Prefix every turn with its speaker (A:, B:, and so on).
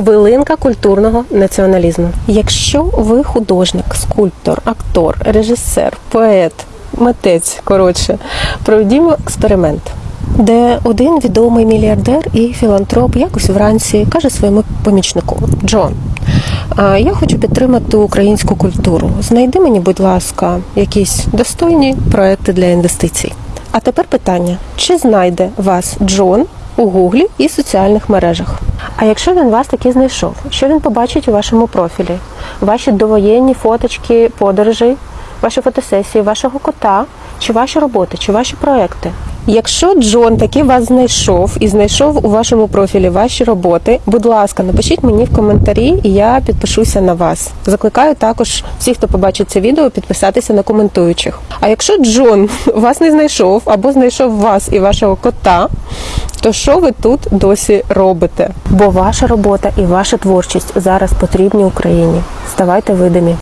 A: Хвилинка культурного націоналізму. Якщо ви художник, скульптор, актор, режисер, поет, митець, коротше, проведімо експеримент. Де один відомий мільярдер і філантроп якось вранці каже своєму помічнику Джон. Я хочу підтримати українську культуру. Знайди мені, будь ласка, якісь достойні проекти для інвестицій. А тепер питання: чи знайде вас Джон у Гуглі і соціальних мережах? А якщо він вас таки знайшов, що він побачить у вашому профілі? Ваші довоєнні фоточки подорожі, ваші фотосесії, вашого кота, чи ваші роботи, чи ваші проекти? Якщо Джон таки вас знайшов і знайшов у вашому профілі ваші роботи, будь ласка, напишіть мені в коментарі, і я підпишуся на вас. Закликаю також всіх, хто побачить це відео, підписатися на коментуючих. А якщо Джон вас не знайшов або знайшов вас і вашого кота, то що ви тут досі робите? Бо ваша робота і ваша творчість зараз потрібні Україні. Ставайте видимі.